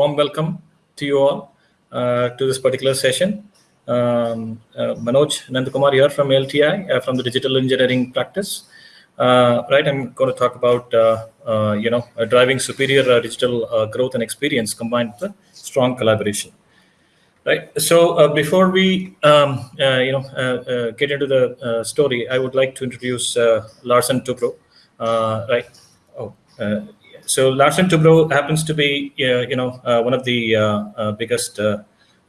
warm welcome to you all uh, to this particular session. Um, uh, Manoj Nandakumar here from LTI, uh, from the digital engineering practice. Uh, right, I'm going to talk about, uh, uh, you know, driving superior digital growth and experience combined with strong collaboration. Right. So before we, um, you know, get into the story, I would like to introduce Larsen Toubro. right. Oh, so Larsen Toubro happens to be, uh, you know, uh, one of the uh, uh biggest uh,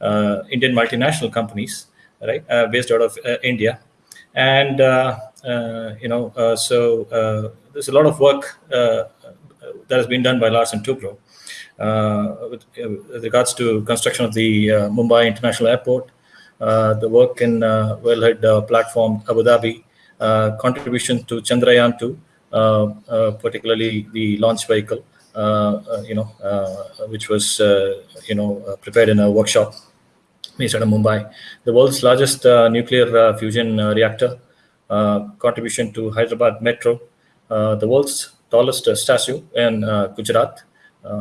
uh, Indian multinational companies, right, based out of India, and you know, so there's a lot of work that has been done by Larsen Toubro with, with, regards to construction of the Mumbai International Airport, the work in Wellhead platform Abu Dhabi, contribution to Chandrayaan 2, uh, uh, Uh, uh, particularly the launch vehicle, uh, uh you know, which was, you know, prepared in a workshop based out of Mumbai. The world's largest nuclear fusion reactor, contribution to Hyderabad Metro, the world's tallest statue in Gujarat,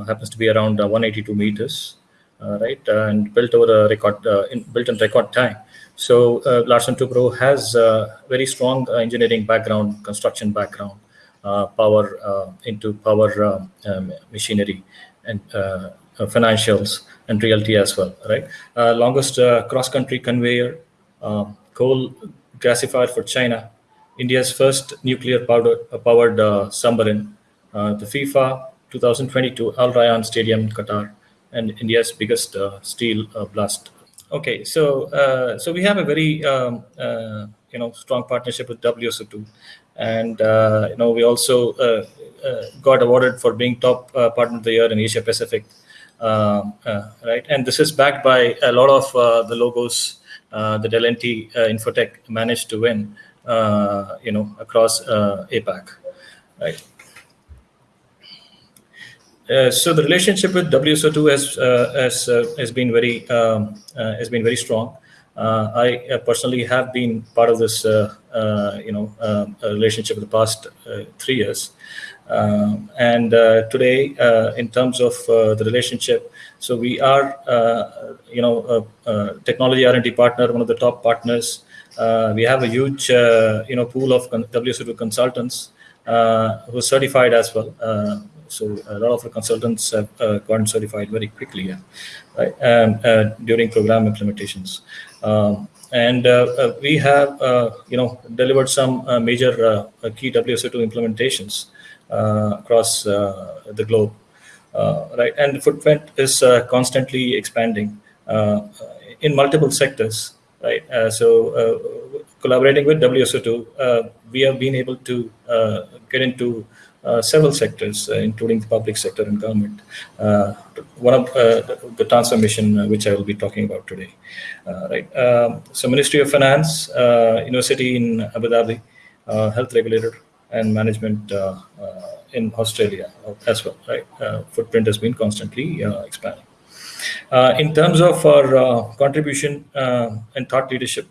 happens to be around 182 meters. Uh, right, uh, and built over a record, uh, in, built in record time. So uh, Larsen Toubro has a very strong engineering background, construction background, uh, power uh, into power um, um, machinery and uh, financials and realty as well, right? longest cross-country conveyor, um, coal gasifier for China, India's first nuclear powered, powered submarine, the FIFA 2022 Al Rayyan Stadium in Qatar, and India's biggest uh, steel uh, blast. Okay, so uh, so we have a very um, you know strong partnership with WSO2, and uh, you know we also uh, uh, got awarded for being top partner of the year in Asia Pacific, um, right? And this is backed by a lot of the logos that L&T Infotech managed to win, you know, across APAC, right? So the relationship with WSO2 has uh, has uh, has been very um, has been very strong. Uh, I uh, personally have been part of this, uh, you know, relationship for the past three years. Um, and today, in terms of the relationship, so we are, you know, technology R&D partner, one of the top partners. we have a huge, you know, pool of WSO2 consultants who are certified as well. So a lot of the consultants have uh, gotten certified very quickly yeah, right, um, uh, during program implementations. Um, and uh, uh, we have, uh, you know, delivered some uh, major uh, uh, key WSO2 implementations across the globe, right? And the footprint is constantly expanding in multiple sectors, right? so collaborating with WSO2, we have been able to get into several sectors, uh, including the public sector and government. Uh, one of the transformation which I will be talking about today. right. Um, so Ministry of Finance, University in Abu Dhabi, health regulator and management in Australia as well. Right. footprint has been constantly expanding. in terms of our contribution and thought leadership,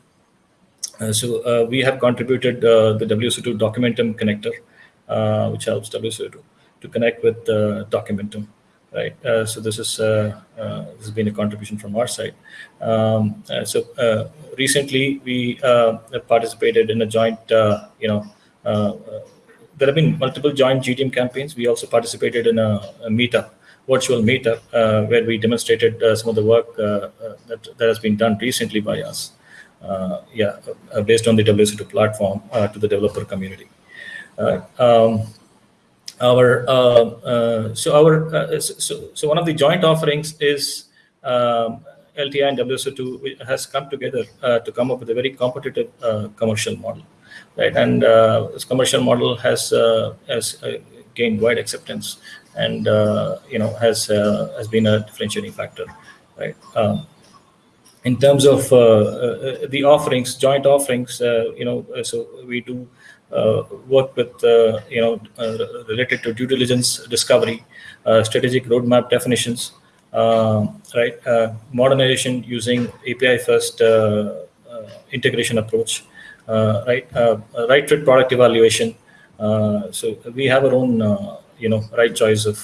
uh, so uh, we have contributed uh, the WSO2 Documentum connector uh, Uh, which helps WSO2 to connect with the Documentum right? Uh, so this is uh, uh, this has been a contribution from our side. Um, uh, so uh, recently we participated in a joint, you know, there have been multiple joint GTM campaigns. We also participated in a, a meetup, virtual meetup, where we demonstrated some of the work that that has been done recently by us. yeah, based on the WSO2 platform to the developer community. Um, our uh, uh, so our uh, so, so one of the joint offerings is um, LTI and WSO2 has come together to come up with a very competitive commercial model, right? And this commercial model has has gained wide acceptance and you know has has been a differentiating factor, right? Um, in terms of uh, uh, the offerings, joint offerings, uh, you know, so we do uh, Uh, work with, uh, you know, uh, related to due diligence discovery, uh, strategic roadmap definitions, um, right? Uh, modernization using API first integration approach, right? right fit product evaluation. so we have our own, you know, right choice of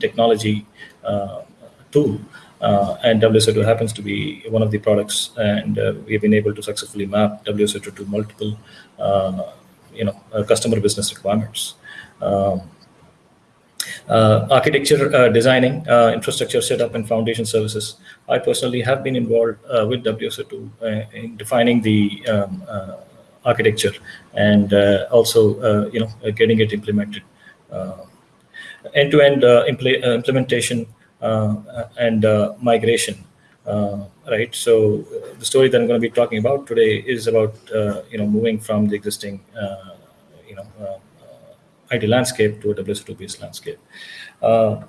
technology tool. Uh, and WSO2 happens to be one of the products, and uh, we've been able to successfully map WSO2 to multiple, uh, you know, uh, customer business requirements. Um, uh, architecture uh, designing, uh, infrastructure setup, and foundation services. I personally have been involved uh, with WSO2 uh, in defining the um, architecture and also, you know, getting it implemented. End-to-end -end, impl implementation and migration. Right, so the story that I'm going to be talking about today is about you know moving from the existing you know IT landscape to a WSO2-based landscape. Uh,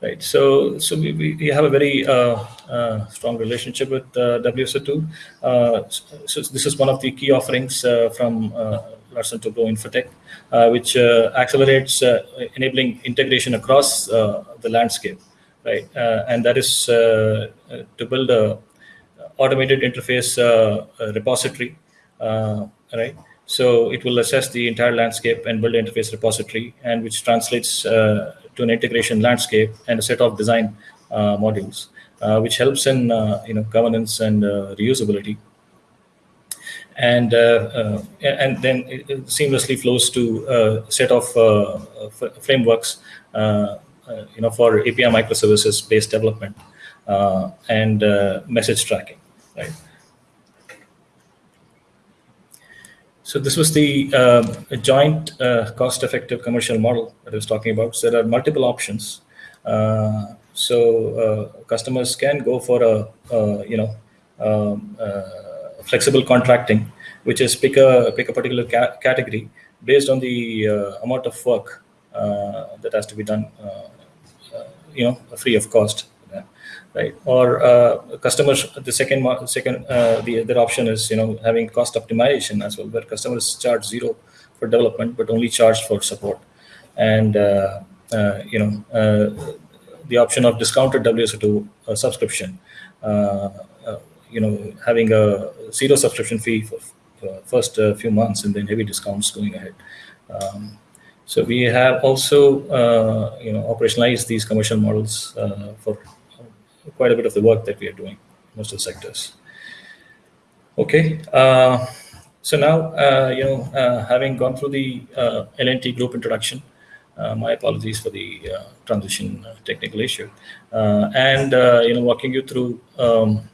right, so so we, we have a very uh, uh, strong relationship with uh, WSO2. Uh, so this is one of the key offerings uh, from Larsen Toubro Infotech, which accelerates enabling integration across the landscape, right? and that is to build a automated interface repository, right? So it will assess the entire landscape and build an interface repository, and which translates uh, to an integration landscape and a set of design uh, modules, uh, which helps in uh, you know governance and uh, reusability. And uh, and then it seamlessly flows to a set of frameworks, you know, for API microservices based development and message tracking, right? So this was the uh, joint uh, cost-effective commercial model that I was talking about. So there are multiple options. Uh, so uh, customers can go for a, you know um, uh, flexible contracting, which is pick a pick a particular ca category based on the uh, amount of work that has to be done, you know, free of cost right? Or uh, customers, the second, second, uh, the other option is you know having cost optimization as well, where customers charge zero for development but only charge for support, and uh, uh you know uh, the option of discounted WSO2 uh, subscription, you know having a zero subscription fee for first few months and then heavy discounts going ahead. Um, so we have also, you know, operationalized these commercial models for quite a bit of the work that we are doing, most of the sectors. Okay, uh, so now, uh, you know, uh, having gone through the uh, L&T group introduction, uh, my apologies for the uh, transition technical issue, and, you know, walking you through um,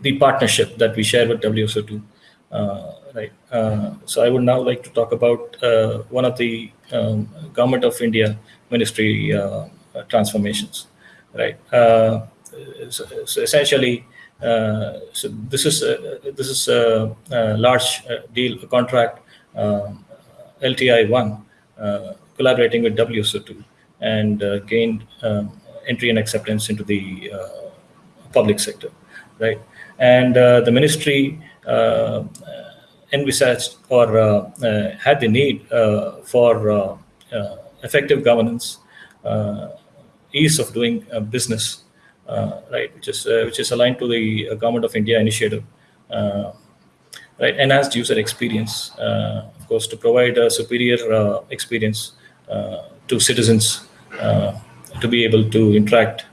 the partnership that we share with WSO2. Right. so I would now like to talk about won of the um, Government of India Ministry transformations right? Uh, so, so, essentially, uh, so this is a, this is a, a large uh, deal, a contract, um, LTI one, collaborating with WSO2 and gained um, entry and acceptance into the public sector, right? And the ministry envisaged or uh, uh, had the need uh, for effective governance ease of doing uh, business, uh, right, which is uh, which is aligned to the Government of India initiative, right, enhanced user experience, of course, to provide a superior experience to citizens to be able to interact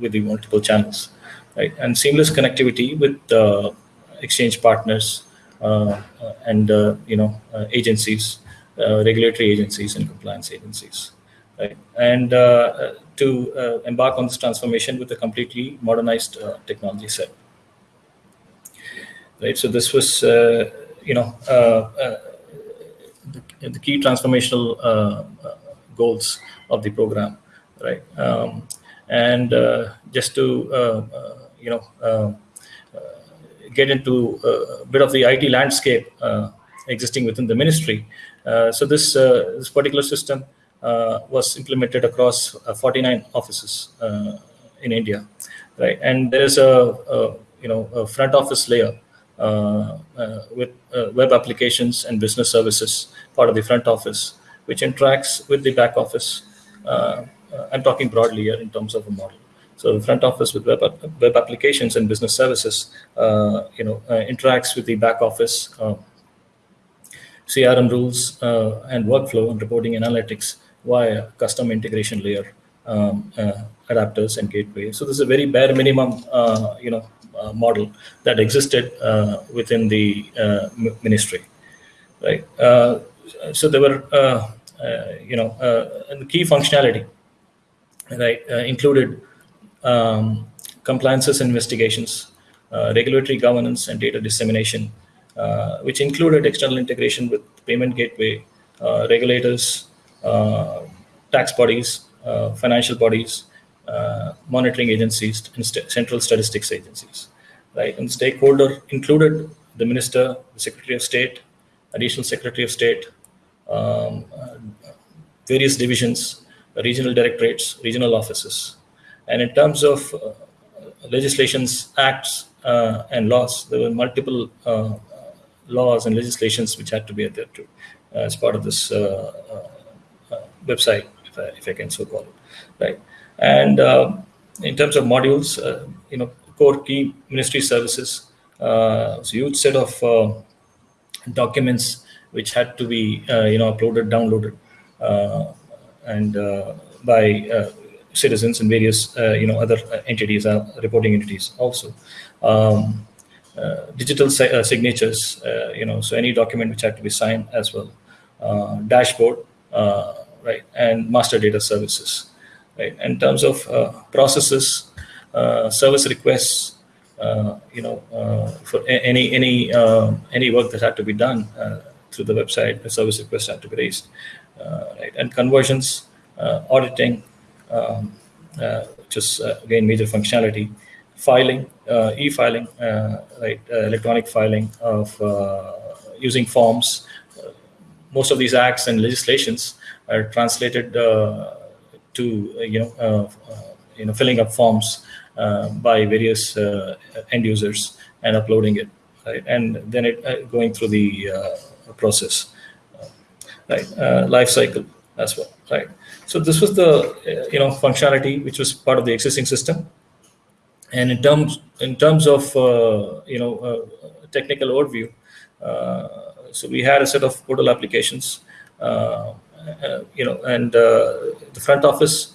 with the multiple channels, right, and seamless connectivity with exchange partners Uh, and uh, you know uh, agencies, regulatory agencies, and compliance agencies right? And uh, to uh, embark on this transformation with a completely modernized uh, technology set, right? So this was, you know, the, the, key transformational goals of the program, right? Um, and just to, you know, get into a bit of the IT landscape existing within the ministry. Uh, so this, uh, this particular system uh, was implemented across uh, 49 offices uh, in India, right? And there is a, a you know a front office layer with web applications and business services part of the front office, which interacts with the back office. I'm talking broadly here in terms of a model. So the front office with web, web applications and business services, uh, you know, uh, interacts with the back office, um, uh, CRM rules and workflow and reporting analytics via custom integration layer um, uh, adapters and gateway. So this is a very bare minimum, uh, you know, uh, model that existed within the ministry, right? so there were, you know, the key functionality, right, included um, compliances investigations, uh, regulatory governance and data dissemination, uh, which included external integration with payment gateway, uh, regulators, tax bodies, financial bodies, monitoring agencies, and st central statistics agencies. Right, and stakeholder included the minister, the secretary of state, additional secretary of state, um, various divisions, regional directorates, regional offices. And in terms of uh, legislations, acts, uh, and laws, there were multiple uh, laws and legislations which had to be adhered to as part of this website, if I, if I, can so call it, right? And in terms of modules, you know, core key ministry services, uh, it's a huge set of uh, documents which had to be, uh, you know, uploaded, downloaded, and by citizens and various uh, you know other uh, entities, uh, reporting entities also. Um, digital signatures, you know, so any document which had to be signed as well. dashboard, right, and master data services, right. In terms of processes, service requests, uh, you know, uh, for any any uh, any work that had to be done through the website, the service request had to be raised, right? And conversions, auditing, um, uh, which is uh, again major functionality. Filing, uh, e-filing, uh, right, uh, electronic filing of uh, using forms. most of these acts and legislations are translated to you know you know filling up forms by various end users and uploading it, right, and then it going through the process, right, life cycle as well, right. So this was the uh, you know functionality which was part of the existing system. And in terms in terms of uh, you know uh, technical overview, uh, so we had a set of portal applications, uh, uh, you know, and the front office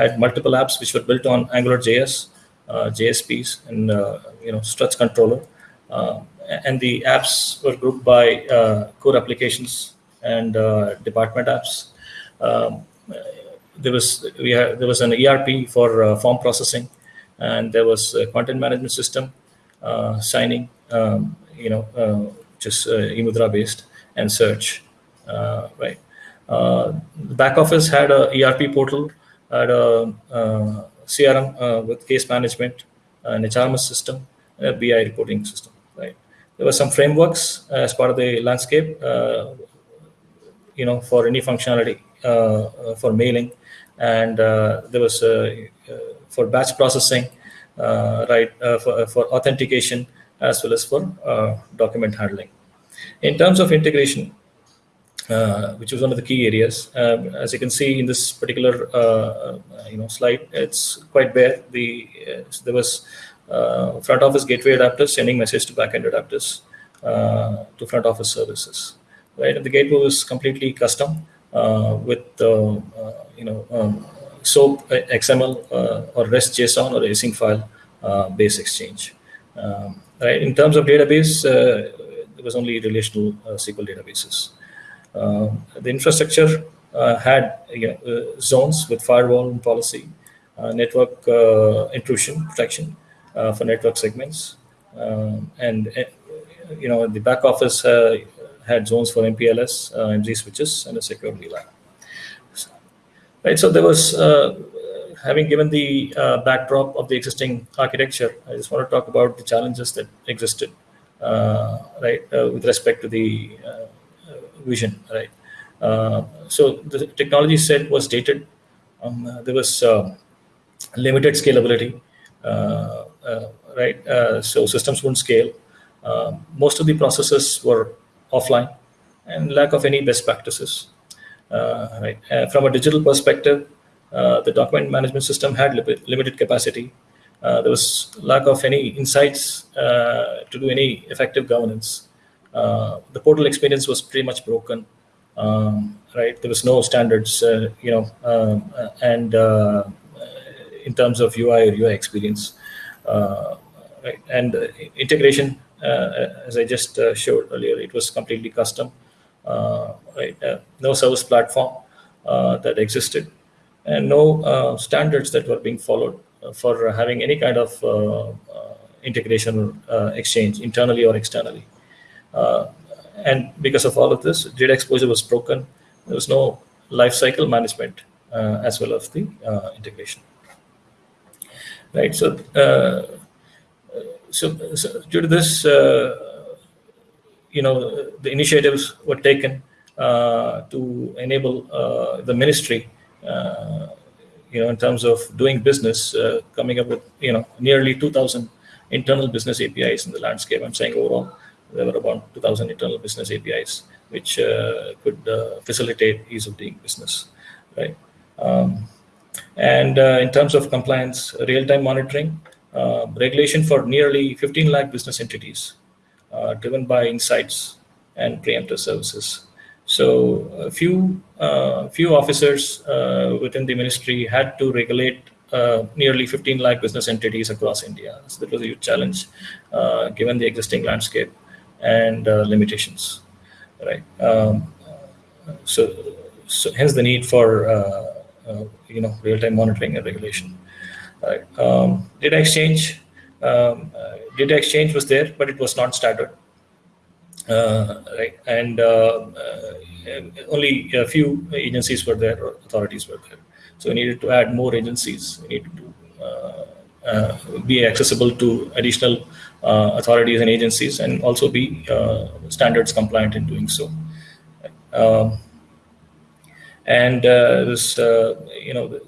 had multiple apps which were built on Angular AngularJS, JSPs, and you know struts controller. and the apps were grouped by core applications and department apps. Um, there was we had there was an ERP for uh, form processing, and there was a content management system, uh, signing, um, you know, uh, just uh, eMudhra based and search, uh, right. Uh, the back office had a ERP portal, had a CRM with case management, an HRMS system, a BI reporting system, right. There were some frameworks as part of the landscape, you know, for any functionality for mailing and uh, there was uh, uh, for batch processing, right, for, for authentication as well as for document handling. In terms of integration, uh, which was one of the key areas. As you can see in this particular uh, you know slide, it's quite bare. The uh, there was front office gateway adapters sending message to backend adapters to front office services, right? And the gateway was completely custom. Uh, with uh, uh, you know um, SOAP XML or REST JSON or async file base exchange. Um, right. In terms of database, there was only relational SQL databases. the infrastructure had you know, zones with firewall and policy, network intrusion protection for network segments, um, and you know the back office uh, had zones for MPLS, uh, MZ switches, and a secure VLAN. Right, so there was, uh, having given the uh, backdrop of the existing architecture, I just want to talk about the challenges that existed, right, with respect to the vision, right. so the technology set was dated. Um, there was limited scalability, right? so systems wouldn't scale. Uh, most of the processes were offline and lack of any best practices. Uh, right. Uh, from a digital perspective, uh, the document management system had li limited capacity. Uh, there was lack of any insights uh, to do any effective governance. Uh, the portal experience was pretty much broken. Um, right? There was no standards, you know, um, and in terms of UI or UI experience, right? And integration, Uh, as I just uh, showed earlier, it was completely custom, uh, right? no service platform that existed, and no standards that were being followed for having any kind of integration or exchange internally or externally. and because of all of this, data exposure was broken. There was no lifecycle management uh, as well as the uh, integration. Right. So, uh, so, so, due to this, you know, the initiatives were taken to enable the ministry you know, in terms of doing business, uh, coming up with, you know, nearly 2,000 internal business APIs in the landscape. I'm saying overall, there were about 2,000 internal business APIs, which uh, could uh, facilitate ease of doing business, right? Um, and uh, in terms of compliance, real-time monitoring, uh, regulation for nearly 15 lakh business entities, uh, driven by insights and preemptive services. So a few uh, few officers uh, within the ministry had to regulate uh, nearly 15 lakh business entities across India. So that was a huge challenge, given the existing landscape and limitations, right? Um, so, so hence the need for you know real-time monitoring and regulation. Um, data exchange, um, data exchange was there, but it was not standard. Uh, right? And uh, uh, only a few agencies were there, or authorities were there. So we needed to add more agencies. We needed to be accessible to additional authorities and agencies, and also be standards compliant in doing so. Um, and this, you know,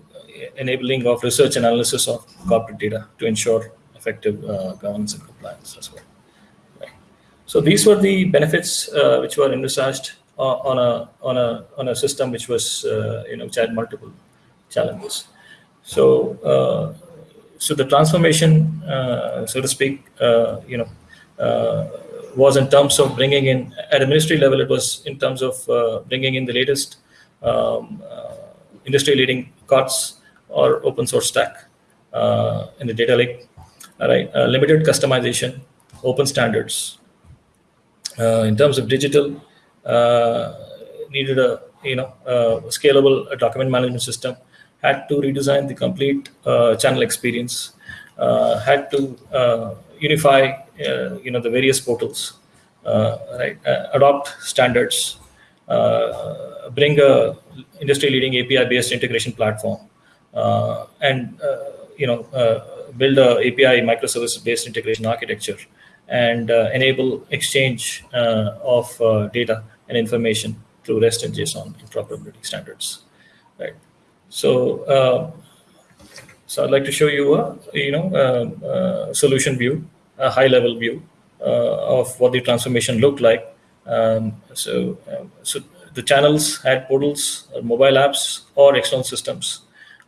enabling of research and analysis of corporate data to ensure effective uh, governance and compliance as well. So these were the benefits uh, which were envisaged uh, on a on a on a system which was uh, you know which had multiple challenges. So uh, so the transformation, uh, so to speak, uh, you know, was in terms of bringing in at a ministry level. It was in terms of bringing in the latest um, industry-leading COTS or open source stack uh, in the data lake. All right, uh, limited customization, open standards, uh, in terms of digital, uh, needed a you know scalable document management system. Had to redesign the complete uh, channel experience. Uh, had to unify you know the various portals. right, adopt standards. bring a industry-leading API-based integration platform, and you know build a API microservice-based integration architecture and uh, enable exchange uh, of uh, data and information through REST and JSON interoperability standards, right? So, so I'd like to show you a you know a solution view, a high-level view of what the transformation looked like. Um, so, so the channels had portals, mobile apps, or external systems, uh,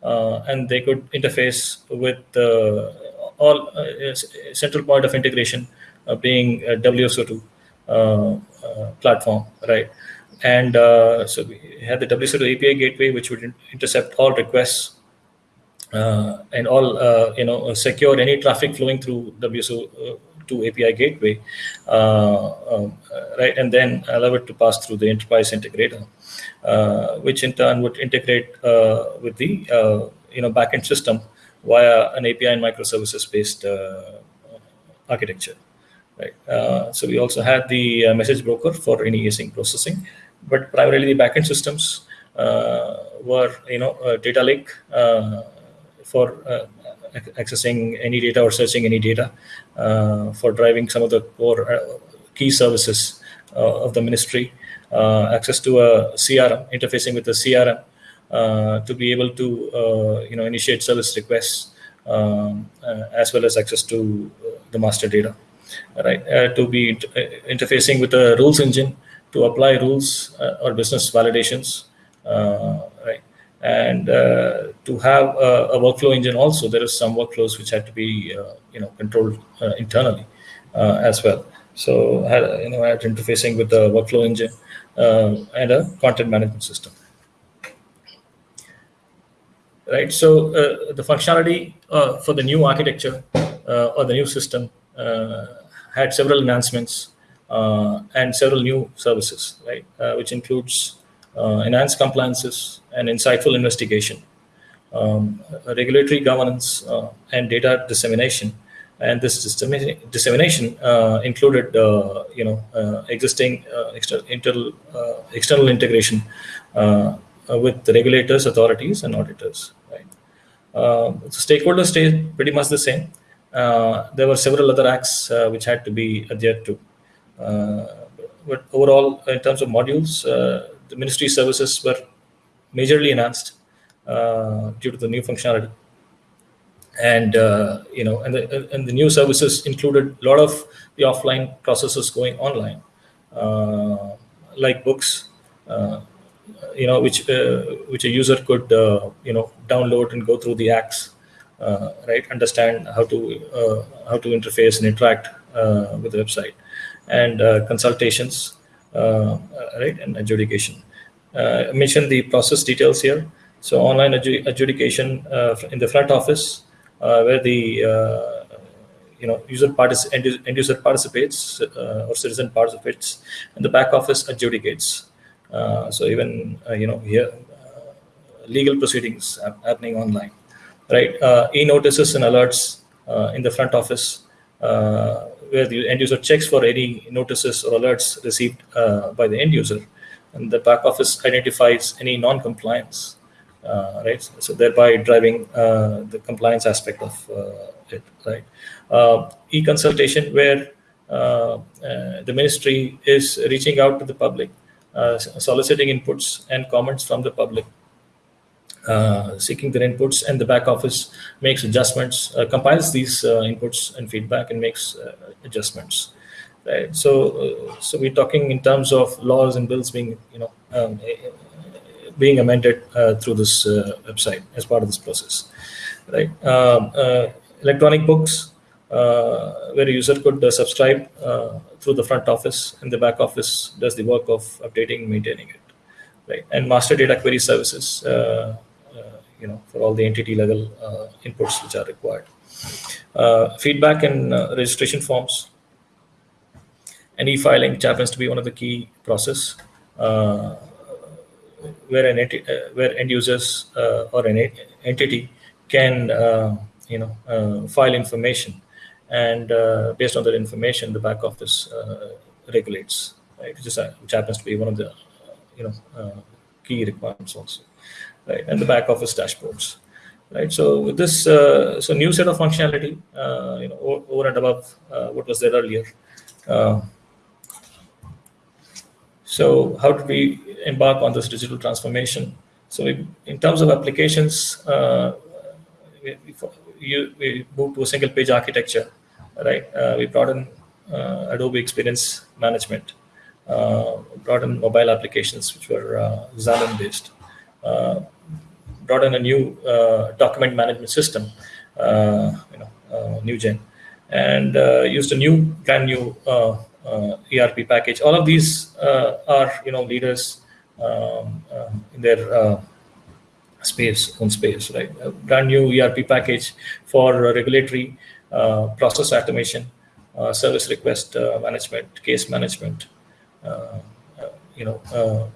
and they could interface with uh, all uh, central point of integration uh, being a WSO2 uh, uh, platform, right? And so we had the WSO2 API gateway, which would intercept all requests and all, you know, secure any traffic flowing through WSO to API gateway, uh, um, right, and then allow it to pass through the enterprise integrator, uh, which in turn would integrate uh, with the you know backend system via an API and microservices based architecture right? Uh, so we also had the uh, message broker for any async processing, but primarily the backend systems uh, were, you know, data lake for accessing any data or searching any data uh, for driving some of the core uh, key services uh, of the ministry, access to a CRM, interfacing with the CRM to be able to, you know, initiate service requests um, as well as access to the master data right? Uh, to be uh, interfacing with the rules engine to apply rules uh, or business validations, right? And to have a, a, workflow engine also, there is some workflows which had to be, you know, controlled internally as well. So you know, had interfacing with the workflow engine uh, and a content management system. Right. So uh, the functionality uh, for the new architecture uh, or the new system uh, had several enhancements uh, and several new services, right, which includes Uh, enhanced compliances and insightful investigation, um, regulatory governance, uh, and data dissemination and this dissemination uh, included, uh, you know, uh, existing uh, external, external integration with the regulators, authorities, and auditors. Right. Um, so stakeholders stayed pretty much the same. there were several other acts which had to be adhered to. but overall, in terms of modules, the ministry services were majorly enhanced due to the new functionality. And uh, you know and the, and the new services included a lot of the offline processes going online uh, like books uh, you know which uh, which a user could uh, you know download and go through the acts uh, right? Understand how to how to interface and interact with the website. And consultations Uh, right and adjudication uh, I mentioned the process details here so online adjudication uh, in the front office uh, where the uh, you know user partic- end, end user participates uh, or citizen participates, and the back office adjudicates. so even you know here legal proceedings happening online, right? e-notices and alerts in the front office where the end user checks for any notices or alerts received uh, by the end user, and the back office identifies any non-compliance uh, right? So thereby driving uh, the compliance aspect of uh, it, right? e-consultation where the ministry is reaching out to the public, soliciting inputs and comments from the public uh, seeking their inputs and the back office makes adjustments, uh, compiles these uh, inputs and feedback and makes adjustments. Right. So, so we're talking in terms of laws and bills being, you know, um, being amended uh, through this uh, website as part of this process. Right, um, uh, electronic books where a user could subscribe through the front office and the back office does the work of updating, maintaining it. Right, and master data query services you know, for all the entity level uh, inputs which are required. Uh, feedback and uh, registration forms and e-filing, which happens to be one of the key process where an enti- uh, where end users uh, or an entity can uh, you know file information, and based on that information, the back office regulates, right? Which, is, which happens to be one of the you know key requirements also, right? And the back office dashboards right? So with this, uh, so new set of functionality, uh, you know, over and above uh, what was there earlier. so how did we embark on this digital transformation. So we, in terms of applications, uh, we, we, we, moved to a single page architecture, right? Uh, we brought in uh, Adobe Experience Management, uh, brought in mobile applications which were uh, Xamarin based, uh, Uh, brought in a new uh, document management system, uh, you know, Newgen, and used a new brand new ERP package. All of these are you know leaders um, uh, in their uh, space, own space, right? A brand new ERP package for regulatory uh, process automation, service request management, case management, you know,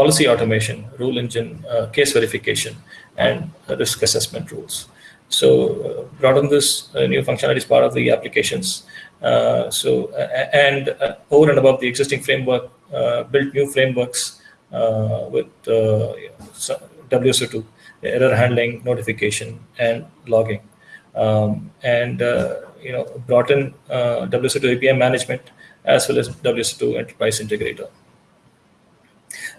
policy automation, rule engine, case verification, and risk assessment rules. So uh, brought on this uh, new functionality as part of the applications. Uh, so and over and above the existing framework, built new frameworks uh, with uh, WSO2, error handling, notification, and logging. Um, and uh, you know, brought in WSO2 API management as well as WSO2 Enterprise Integrator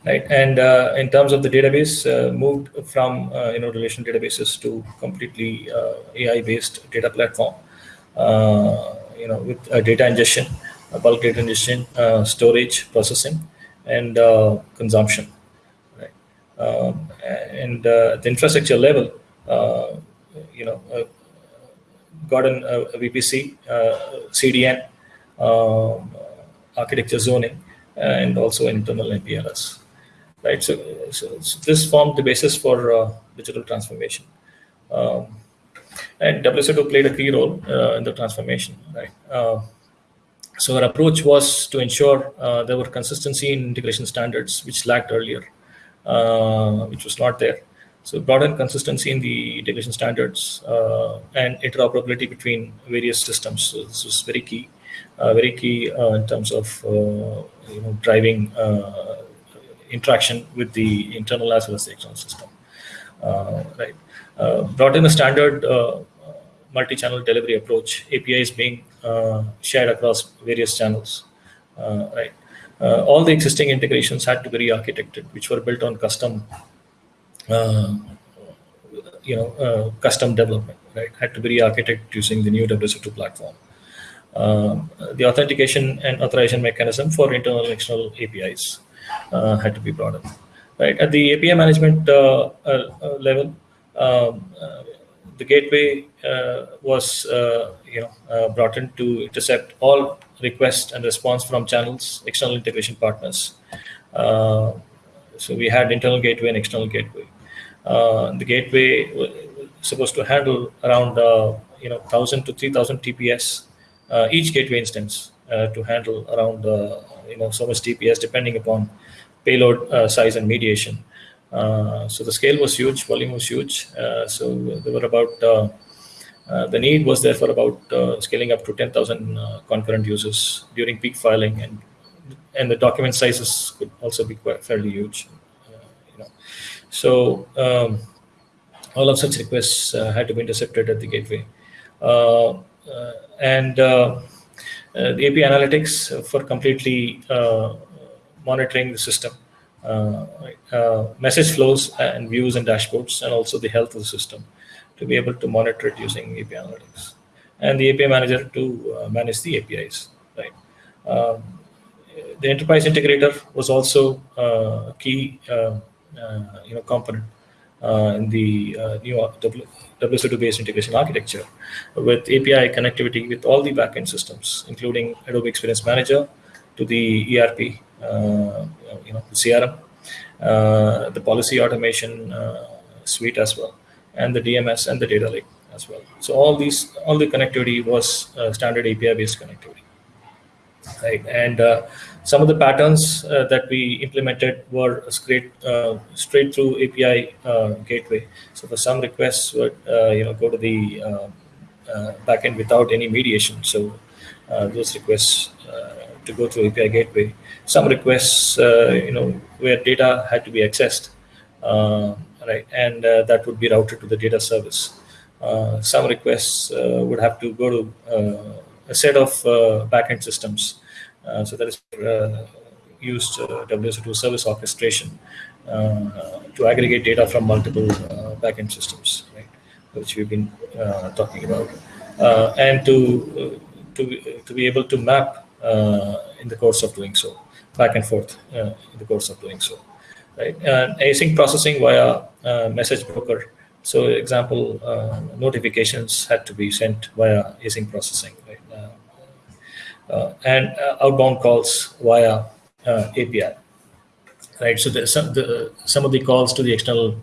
right? And uh, in terms of the database, uh, moved from uh, you know relational databases to completely AI-based data platform. you know, with data ingestion, bulk data ingestion, storage, processing, and uh, consumption. Right? Um, and uh, the infrastructure level, uh, you know, got a VPC, CDN, um, architecture zoning, and also internal MPLS. Right. So, so, so, this formed the basis for uh, digital transformation. Um, and WSO2 played a key role uh, in the transformation. Right. Uh, so our approach was to ensure uh, there were consistency in integration standards, which lacked earlier, uh, which was not there. So broaden consistency in the integration standards uh, and interoperability between various systems. So this was very key, very key in terms of you know driving interaction with the internal as well as the external system. right. brought in a standard multi-channel delivery approach. APIs being shared across various channels. right. all the existing integrations had to be re-architected, which were built on custom uh, you know, uh, custom development, right? Had to be re-architected using the new WSO2 platform. Um, the authentication and authorization mechanism for internal and external APIs uh, had to be brought up, right? At the API management uh, uh, uh level, um, the gateway was, you know, brought in to intercept all requests and response from channels, external integration partners. so we had internal gateway and external gateway. Uh, the gateway was supposed to handle around uh, you know 1000 to 3000 TPS uh, each gateway instance to handle around you know so much TPS depending upon payload size and mediation. so the scale was huge, volume was huge. so there were about uh, the need was there for about uh, scaling up to 10,000 uh, concurrent users during peak filing, and and the document sizes could also be quite fairly huge. So um, all of such requests uh, had to be intercepted at the gateway. Uh, uh, and the API analytics for completely monitoring the system, message flows and views and dashboards, and also the health of the system to be able to monitor it using API analytics. And the API manager to manage the APIs, right? Um, the enterprise integrator was also uh, a key uh, uh, you know, component uh, in the uh, new WSO2-based integration architecture with API connectivity with all the backend systems, including Adobe Experience Manager to the ERP, you know, the CRM, the policy automation suite as well, and the DMS and the data lake as well. So all these, all the connectivity was uh, standard API-based connectivity, right? And uh, some of the patterns uh, that we implemented were straight uh, straight through API uh, gateway. So for some requests would uh, you know go to the uh, uh, backend without any mediation. So those requests to go through API gateway. Some requests uh, you know where data had to be accessed, uh, right, and uh, that would be routed to the data service. some requests would have to go to a set of backend systems uh, so that is uh, used uh, WSO2 service orchestration to aggregate data from multiple backend systems, right, which we've been talking about, and to to to be able to map Uh, in the course of doing so, back and forth uh, in the course of doing so, right? And async processing via uh, message broker. So, example, notifications had to be sent via async processing, right? Uh, and uh, outbound calls via uh, API. Right, so the, some the some of the calls to the external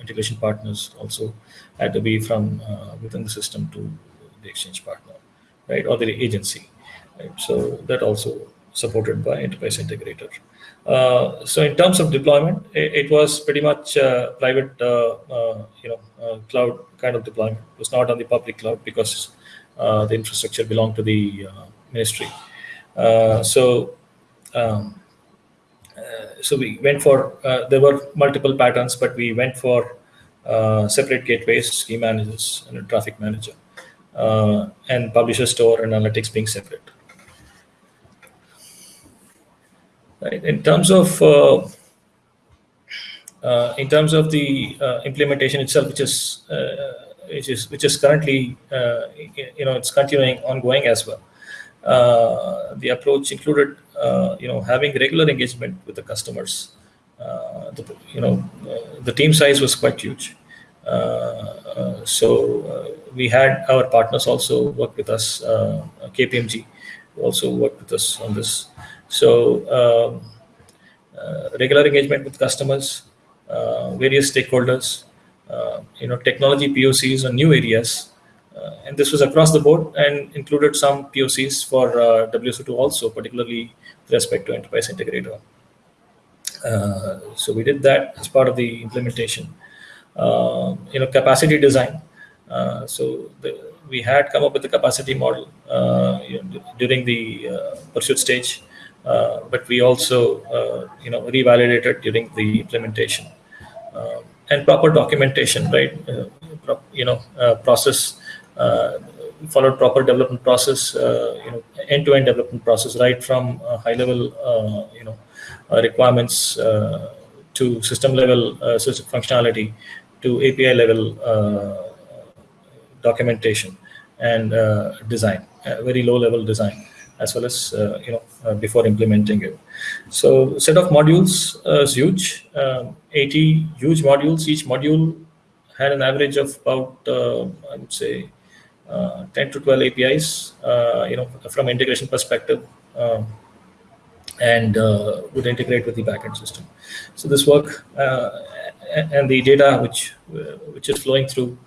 integration partners also had to be from within the system to the exchange partner, right, or the agency. Right, so that also supported by enterprise integrator. Uh, so in terms of deployment, it, it was pretty much uh, private, uh, you know, cloud kind of deployment. It was not on the public cloud because the infrastructure belonged to the ministry. Uh, so, um, uh, so we went for, uh, there were multiple patterns, but we went for separate gateways, key managers, and a traffic manager, and publisher store and analytics being separate. Right. In terms of uh, in terms of the uh, implementation itself, which is uh, which is which is currently you know it's continuing ongoing as well. Uh, the approach included, uh, you know, having regular engagement with the customers. Uh, the, you know, the team size was quite huge. so we had our partners also work with us, KPMG, also worked with us on this. So um, uh, regular engagement with customers, uh, various stakeholders, uh, you know, technology POCs on new areas, and this was across the board and included some POCs for WSO2 also, particularly with respect to enterprise integrator. Uh, so we did that as part of the implementation. Uh, you know, capacity design. Uh, so the, we had come up with the capacity model you know, during the pursuit stage. Uh, but we also uh, you know revalidated during the implementation. Uh, and proper documentation right? Uh, you know uh, process uh, followed proper development process you know end-to-end -end development process right from high level you know requirements to system level system functionality to API level documentation and design very low level design as well as uh, you know uh, before implementing it. So set of modules uh, is huge, um, 80 huge modules. Each module had an average of about I would say 10 to 12 APIs. you know from integration perspective. Um, and uh, would integrate with the backend system. So this work uh, and the data which uh, which is flowing through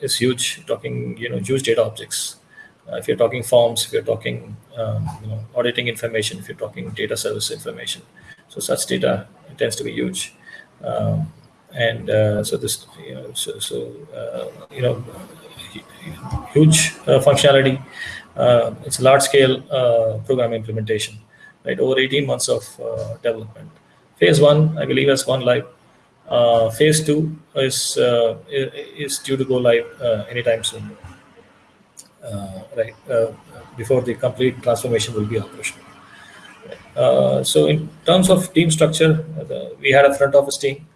is huge. Talking you know huge data objects uh, if you're talking forms, if you're talking um, you know, auditing information, if you're talking data service information. So such data tends to be huge. Um, and uh, so this, you know, so, so uh, you know, huge uh, functionality. Uh, it's a large scale uh, program implementation, right? Over 18 months of development. Phase one, I believe, has gone live. phase two is is due to go live anytime soon. Uh, right uh, before the complete transformation will be operational. Uh, so in terms of team structure, the, we had a front office team,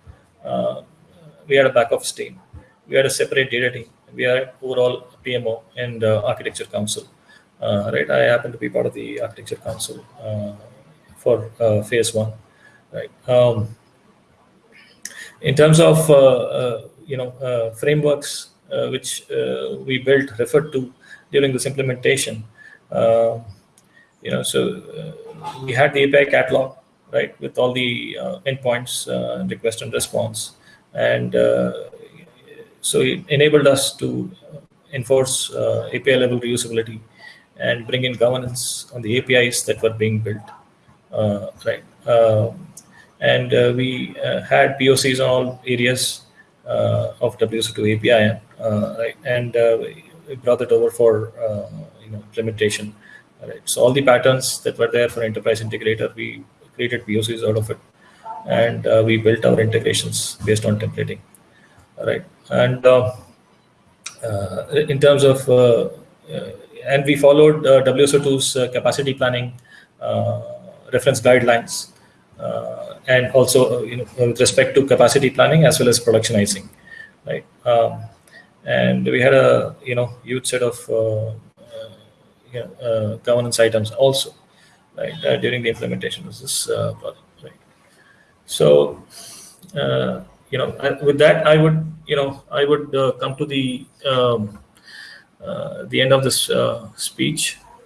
we had a back office team, we had a separate data team, we had overall PMO and architecture council. right, I happen to be part of the architecture council for phase one. Right. Um, in terms of uh, uh, you know uh, frameworks which we built referred to during this implementation. Uh, you know, so uh, we had the API catalog, right, with all the uh, endpoints, request and response, and so it enabled us to enforce API level reusability and bring in governance on the APIs that were being built, right. Um, and we had POCs on all areas uh, of WSO2 API, uh, right? and uh, we brought it over for uh, you know implementation. Right. So all the patterns that were there for enterprise integrator, we created POCs out of it, and uh, we built our integrations based on templating. All right, and uh, uh in terms of uh, uh, and we followed WSO2's capacity planning reference guidelines, and also you know with respect to capacity planning as well as productionizing, right. Um, and we had a you know huge set of uh, uh, uh, governance items also right during the implementation of this project right. So you know with that i would you know i would come to the um, the end of this speech